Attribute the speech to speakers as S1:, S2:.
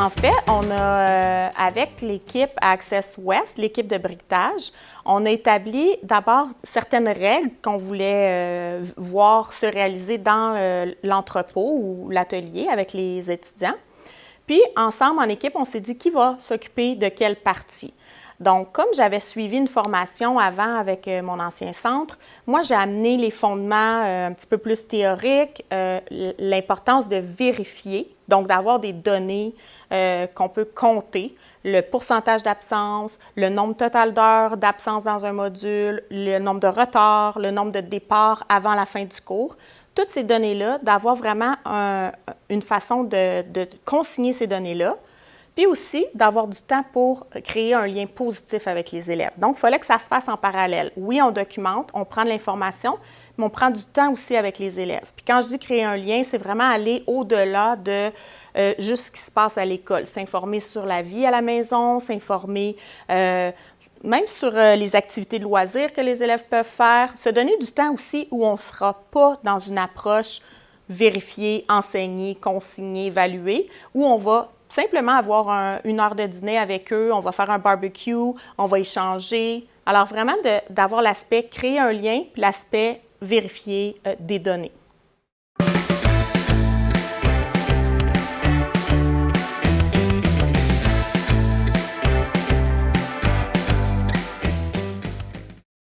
S1: euh, avec l'équipe Access West, l'équipe de briquetage, on a établi d'abord certaines règles qu'on voulait euh, voir se réaliser dans euh, l'entrepôt ou l'atelier avec les étudiants. Puis, ensemble, en équipe, on s'est dit qui va s'occuper de quelle partie. Donc, comme j'avais suivi une formation avant avec euh, mon ancien centre, moi, j'ai amené les fondements euh, un petit peu plus théoriques, euh, l'importance de vérifier, donc d'avoir des données qu'on peut compter, le pourcentage d'absence, le nombre total d'heures d'absence dans un module, le nombre de retards, le nombre de départs avant la fin du cours. Toutes ces données-là, d'avoir vraiment une façon de, de consigner ces données-là, puis aussi d'avoir du temps pour créer un lien positif avec les élèves. Donc, il fallait que ça se fasse en parallèle. Oui, on documente, on prend de l'information, mais on prend du temps aussi avec les élèves. Puis quand je dis créer un lien, c'est vraiment aller au-delà de euh, juste ce qui se passe à l'école, s'informer sur la vie à la maison, s'informer euh, même sur euh, les activités de loisirs que les élèves peuvent faire, se donner du temps aussi où on ne sera pas dans une approche vérifier, enseigner, consigner, évaluer, où on va simplement avoir une heure de dîner avec eux, on va faire un barbecue, on va échanger. Alors vraiment d'avoir l'aspect créer un lien, l'aspect vérifier euh, des données.